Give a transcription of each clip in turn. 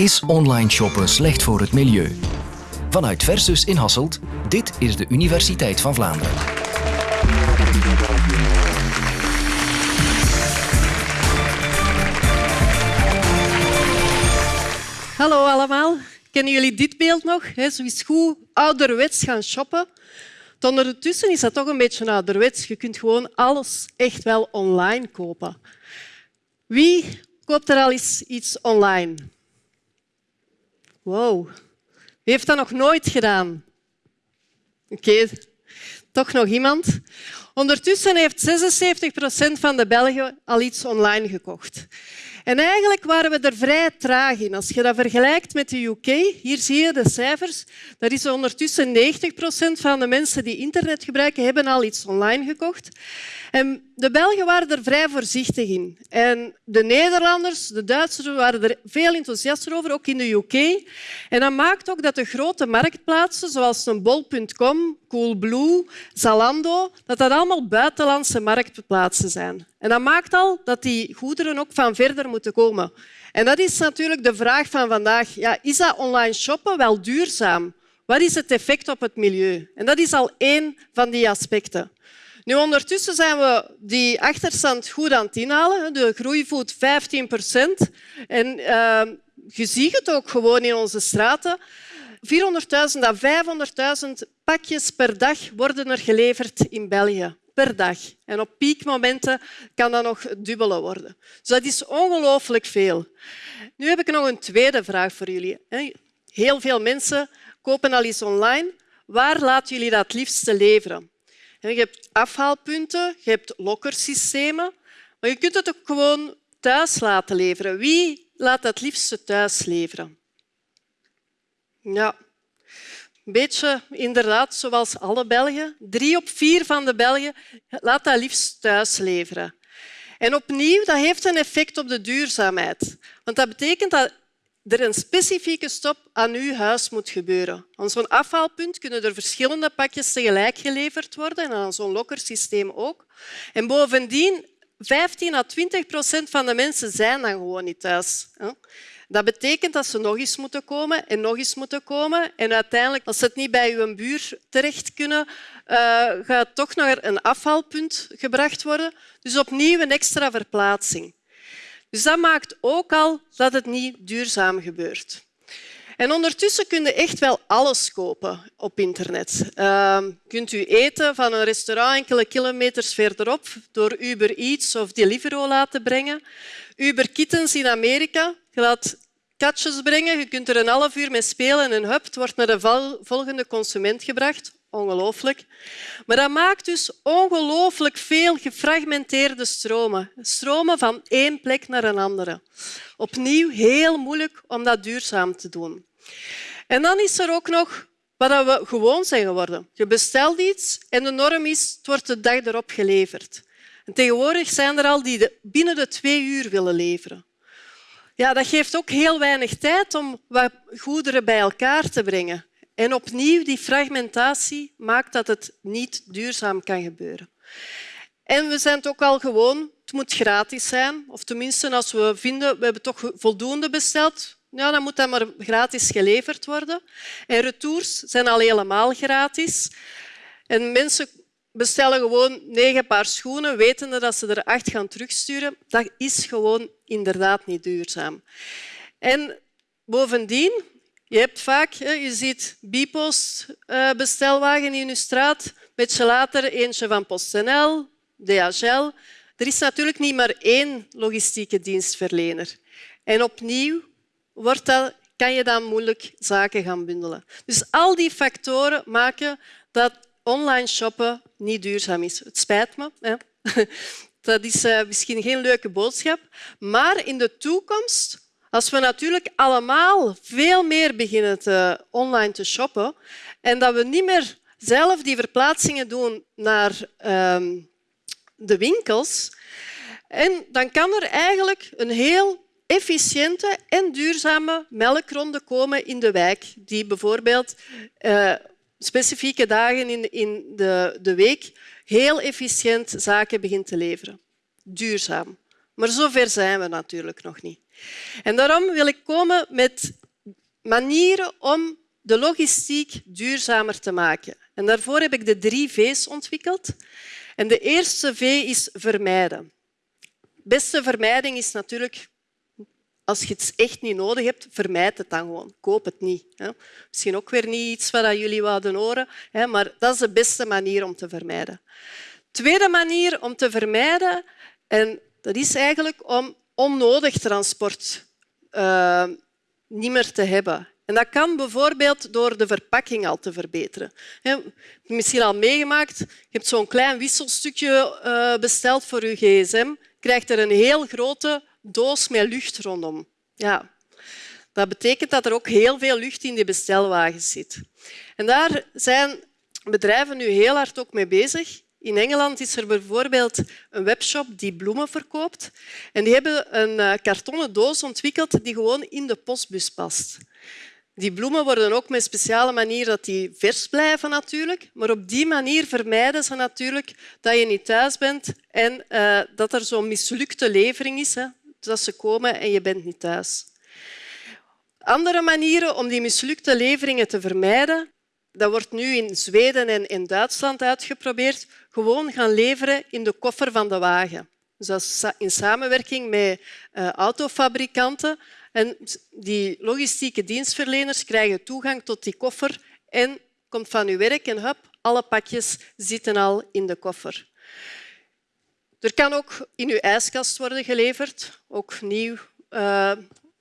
Is online shoppen slecht voor het milieu? Vanuit Versus in Hasselt, dit is de Universiteit van Vlaanderen. Hallo allemaal. Kennen jullie dit beeld nog? Zo is goed ouderwets gaan shoppen. Ondertussen is dat toch een beetje ouderwets. Je kunt gewoon alles echt wel online kopen. Wie koopt er al eens iets online? Wow. Wie heeft dat nog nooit gedaan? Oké, toch nog iemand? Ondertussen heeft 76 procent van de Belgen al iets online gekocht. En eigenlijk waren we er vrij traag in. Als je dat vergelijkt met de UK, hier zie je de cijfers, dat is ondertussen 90 procent van de mensen die internet gebruiken, hebben al iets online gekocht. En de Belgen waren er vrij voorzichtig in. En de Nederlanders, de Duitsers waren er veel enthousiaster over, ook in de UK. En dat maakt ook dat de grote marktplaatsen, zoals een bol.com, Coolblue, Zalando, dat dat allemaal buitenlandse marktplaatsen zijn. En dat maakt al dat die goederen ook van verder moeten komen. En dat is natuurlijk de vraag van vandaag. Ja, is dat online shoppen wel duurzaam? Wat is het effect op het milieu? En dat is al één van die aspecten. Nu, ondertussen zijn we die achterstand goed aan het inhalen. De groei voelt 15 procent. En uh, je ziet het ook gewoon in onze straten. 400.000 à 500.000 pakjes per dag worden er geleverd in België. Per dag. En op piekmomenten kan dat nog dubbele worden. Dus dat is ongelooflijk veel. Nu heb ik nog een tweede vraag voor jullie. Heel veel mensen kopen al iets online. Waar laten jullie dat liefste leveren? Je hebt afhaalpunten, je hebt lokkersystemen, maar je kunt het ook gewoon thuis laten leveren. Wie laat dat liefste thuis leveren? Ja, een beetje inderdaad zoals alle Belgen. Drie op vier van de Belgen laat dat liefst thuis leveren. En opnieuw, dat heeft een effect op de duurzaamheid. Want dat betekent dat er een specifieke stop aan uw huis moet gebeuren. Aan zo'n afhaalpunt kunnen er verschillende pakjes tegelijk geleverd worden en aan zo'n lokkersysteem ook. En bovendien, 15 à 20 procent van de mensen zijn dan gewoon niet thuis. Dat betekent dat ze nog eens moeten komen en nog eens moeten komen. En uiteindelijk, als ze het niet bij uw buur terecht kunnen, uh, gaat het toch naar een afhaalpunt gebracht worden. Dus opnieuw een extra verplaatsing. Dus dat maakt ook al dat het niet duurzaam gebeurt. En ondertussen kun je echt wel alles kopen op internet. Uh, kunt u eten van een restaurant enkele kilometers verderop door Uber Eats of Deliveroo laten brengen. Uber Kittens in Amerika. Je laat katjes brengen, je kunt er een half uur mee spelen en hup, het wordt naar de volgende consument gebracht. Ongelooflijk. Maar dat maakt dus ongelooflijk veel gefragmenteerde stromen. Stromen van één plek naar een andere. Opnieuw heel moeilijk om dat duurzaam te doen. En dan is er ook nog wat we gewoon zijn geworden. Je bestelt iets en de norm is het wordt de dag erop geleverd. En tegenwoordig zijn er al die binnen de twee uur willen leveren. Ja, dat geeft ook heel weinig tijd om wat goederen bij elkaar te brengen. En opnieuw, die fragmentatie maakt dat het niet duurzaam kan gebeuren. En we zijn het ook al gewoon, het moet gratis zijn. Of tenminste, als we vinden, we hebben toch voldoende besteld, ja, dan moet dat maar gratis geleverd worden. En retours zijn al helemaal gratis. En mensen bestellen gewoon negen paar schoenen, wetende dat ze er acht gaan terugsturen. Dat is gewoon inderdaad niet duurzaam. En bovendien, je hebt vaak, je ziet Bipost eh, bestelwagen in je straat, beetje later eentje van PostNL, DHL. Er is natuurlijk niet maar één logistieke dienstverlener. En opnieuw wordt dat, kan je dan moeilijk zaken gaan bundelen. Dus al die factoren maken dat online shoppen niet duurzaam is. Het spijt me. Hè. Dat is eh, misschien geen leuke boodschap. Maar in de toekomst, als we natuurlijk allemaal veel meer beginnen te online te shoppen en dat we niet meer zelf die verplaatsingen doen naar ehm, de winkels, en dan kan er eigenlijk een heel efficiënte en duurzame melkronde komen in de wijk, die bijvoorbeeld uh, specifieke dagen in, in de, de week heel efficiënt zaken begint te leveren. Duurzaam. Maar zover zijn we natuurlijk nog niet. En daarom wil ik komen met manieren om de logistiek duurzamer te maken. En daarvoor heb ik de drie V's ontwikkeld. En de eerste V is vermijden. De beste vermijding is natuurlijk als je het echt niet nodig hebt, vermijd het dan gewoon. Koop het niet. Misschien ook weer niet iets wat jullie wilden horen, maar dat is de beste manier om te vermijden. Tweede manier om te vermijden, en dat is eigenlijk om onnodig transport uh, niet meer te hebben. En dat kan bijvoorbeeld door de verpakking al te verbeteren. Je hebt misschien al meegemaakt, je hebt zo'n klein wisselstukje uh, besteld voor je gsm, krijgt er een heel grote doos met lucht rondom. Ja, dat betekent dat er ook heel veel lucht in die bestelwagens zit. En daar zijn bedrijven nu heel hard ook mee bezig. In Engeland is er bijvoorbeeld een webshop die bloemen verkoopt. En die hebben een eh, kartonnen doos ontwikkeld die gewoon in de postbus past. Die bloemen worden ook met een speciale manier dat die vers blijven natuurlijk. Maar op die manier vermijden ze natuurlijk dat je niet thuis bent en uh, dat er zo'n mislukte levering is. Hè dat ze komen en je bent niet thuis. Andere manieren om die mislukte leveringen te vermijden, dat wordt nu in Zweden en in Duitsland uitgeprobeerd, gewoon gaan leveren in de koffer van de wagen. Dus in samenwerking met uh, autofabrikanten. En die logistieke dienstverleners krijgen toegang tot die koffer en komt van uw werk en hup, alle pakjes zitten al in de koffer. Er kan ook in uw ijskast worden geleverd, ook nieuw uh,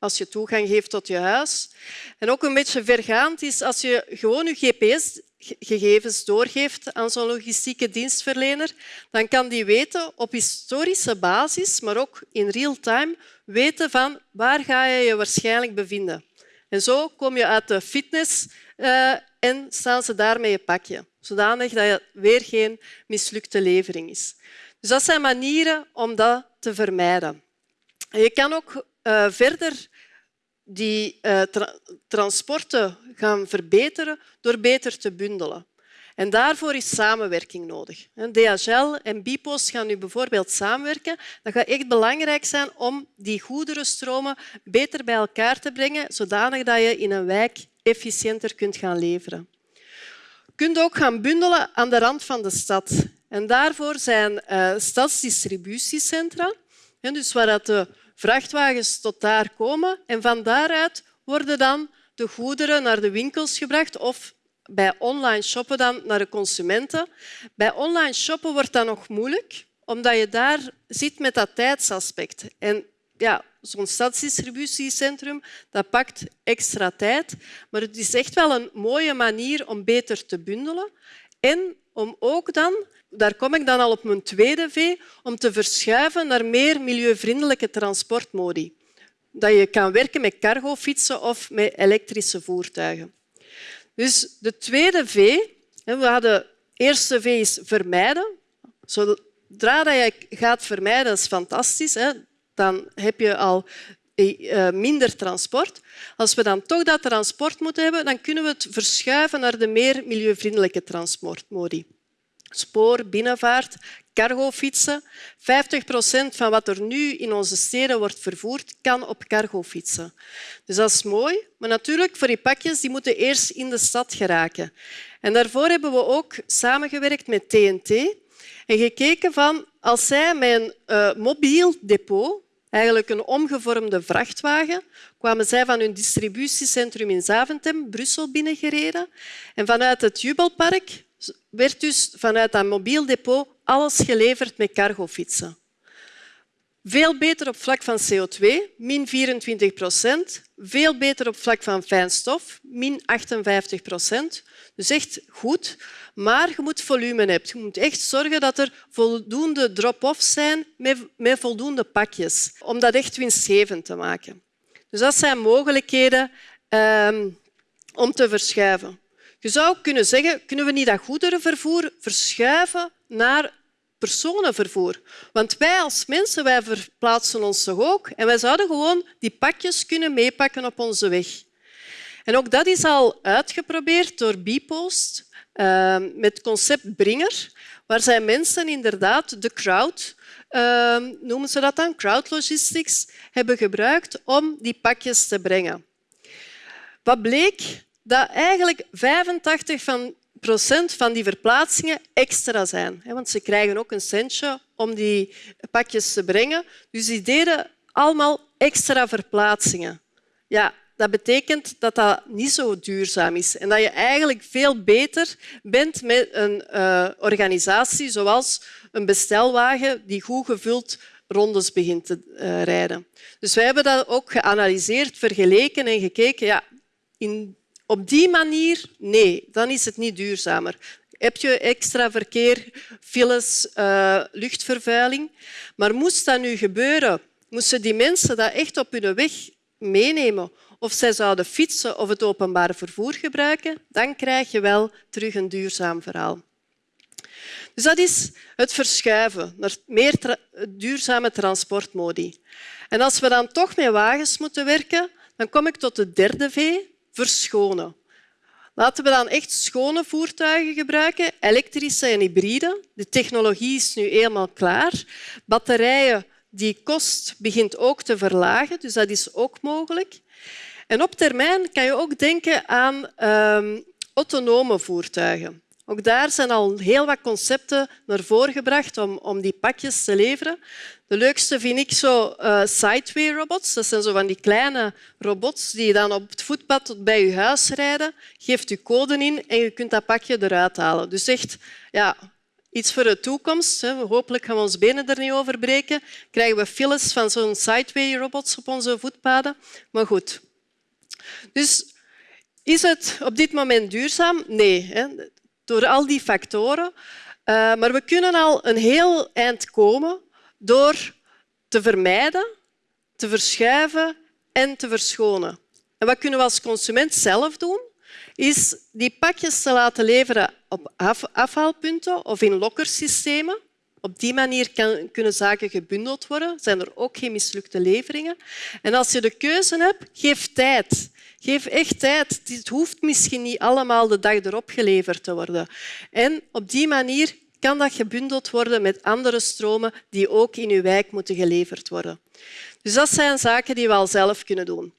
als je toegang geeft tot je huis. En ook een beetje vergaand is als je gewoon je GPS-gegevens doorgeeft aan zo'n logistieke dienstverlener, dan kan die weten op historische basis, maar ook in real time, weten van waar ga je je waarschijnlijk bevinden. En zo kom je uit de fitness uh, en staan ze daar met je pakje, zodanig dat het weer geen mislukte levering is. Dus dat zijn manieren om dat te vermijden. je kan ook uh, verder die tra transporten gaan verbeteren door beter te bundelen. En daarvoor is samenwerking nodig. DHL en Bpost gaan nu bijvoorbeeld samenwerken. Dat gaat echt belangrijk zijn om die goederenstromen beter bij elkaar te brengen, zodanig dat je in een wijk efficiënter kunt gaan leveren. Je kunt ook gaan bundelen aan de rand van de stad. En daarvoor zijn uh, stadsdistributiecentra, dus waar de vrachtwagens tot daar komen. En van daaruit worden dan de goederen naar de winkels gebracht of bij online shoppen dan naar de consumenten. Bij online shoppen wordt dat nog moeilijk, omdat je daar zit met dat tijdsaspect. En ja, zo'n stadsdistributiecentrum dat pakt extra tijd, maar het is echt wel een mooie manier om beter te bundelen en om ook dan daar kom ik dan al op mijn tweede V, om te verschuiven naar meer milieuvriendelijke transportmodi. Dat je kan werken met cargofietsen of met elektrische voertuigen. Dus de tweede V, we hadden de eerste V is vermijden. Zodra je gaat vermijden, dat is fantastisch, dan heb je al minder transport. Als we dan toch dat transport moeten hebben, dan kunnen we het verschuiven naar de meer milieuvriendelijke transportmodi spoor, binnenvaart, cargofietsen. 50 procent van wat er nu in onze steden wordt vervoerd, kan op cargofietsen. Dus dat is mooi. Maar natuurlijk, voor die pakjes die moeten eerst in de stad geraken. En daarvoor hebben we ook samengewerkt met TNT en gekeken van als zij een uh, mobiel depot, eigenlijk een omgevormde vrachtwagen, kwamen zij van hun distributiecentrum in Zaventem, Brussel, binnengereden. En vanuit het Jubelpark werd dus vanuit dat mobiel depot alles geleverd met cargofietsen. Veel beter op vlak van CO2, min 24 procent. Veel beter op vlak van fijnstof, min 58 procent. Dus echt goed. Maar je moet volume hebben. Je moet echt zorgen dat er voldoende drop-offs zijn met, voldoende pakjes, om dat echt winstgevend te maken. Dus dat zijn mogelijkheden um, om te verschuiven. Je zou kunnen zeggen, kunnen we niet dat goederenvervoer verschuiven naar personenvervoer? Want wij als mensen wij verplaatsen ons toch ook en wij zouden gewoon die pakjes kunnen meepakken op onze weg. En ook dat is al uitgeprobeerd door Bpost uh, met het concept Bringer, waar zij mensen inderdaad de crowd, uh, noemen ze dat dan, crowd logistics, hebben gebruikt om die pakjes te brengen. Wat bleek? Dat eigenlijk 85 van procent van die verplaatsingen extra zijn. Want ze krijgen ook een centje om die pakjes te brengen. Dus die deden allemaal extra verplaatsingen. Ja, dat betekent dat dat niet zo duurzaam is en dat je eigenlijk veel beter bent met een uh, organisatie zoals een bestelwagen die goed gevuld rondes begint te uh, rijden. Dus wij hebben dat ook geanalyseerd, vergeleken en gekeken. Ja, in, op die manier, nee, dan is het niet duurzamer. Heb je extra verkeer, files, uh, luchtvervuiling. Maar moest dat nu gebeuren, moesten die mensen dat echt op hun weg meenemen of zij zouden fietsen of het openbaar vervoer gebruiken, dan krijg je wel terug een duurzaam verhaal. Dus dat is het verschuiven naar meer duurzame transportmodi. En als we dan toch met wagens moeten werken, dan kom ik tot de derde V, verschonen. Laten we dan echt schone voertuigen gebruiken, elektrische en hybride. De technologie is nu eenmaal klaar. Batterijen, die kost begint ook te verlagen, dus dat is ook mogelijk. En op termijn kan je ook denken aan um, autonome voertuigen. Ook daar zijn al heel wat concepten naar voren gebracht om, om die pakjes te leveren. De leukste vind ik zo uh, sideway robots. Dat zijn zo van die kleine robots die dan op het voetpad tot bij je huis rijden. Geeft je code in en je kunt dat pakje eruit halen. Dus echt ja, iets voor de toekomst. Hopelijk gaan we ons benen er niet over breken. Krijgen we files van zo'n sideway robots op onze voetpaden. Maar goed, dus is het op dit moment duurzaam? Nee, hè? door al die factoren. Uh, maar we kunnen al een heel eind komen door te vermijden, te verschuiven en te verschonen. En wat kunnen we als consument zelf doen? Is die pakjes te laten leveren op afhaalpunten of in lokkersystemen. Op die manier kan, kunnen zaken gebundeld worden. Zijn er ook geen mislukte leveringen. En als je de keuze hebt, geef tijd. Geef echt tijd. Het hoeft misschien niet allemaal de dag erop geleverd te worden. En op die manier kan dat gebundeld worden met andere stromen die ook in uw wijk moeten geleverd worden. Dus dat zijn zaken die we al zelf kunnen doen.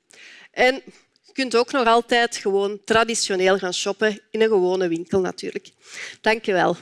En je kunt ook nog altijd gewoon traditioneel gaan shoppen in een gewone winkel natuurlijk. Dank je wel.